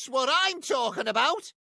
That's what I'm talking about!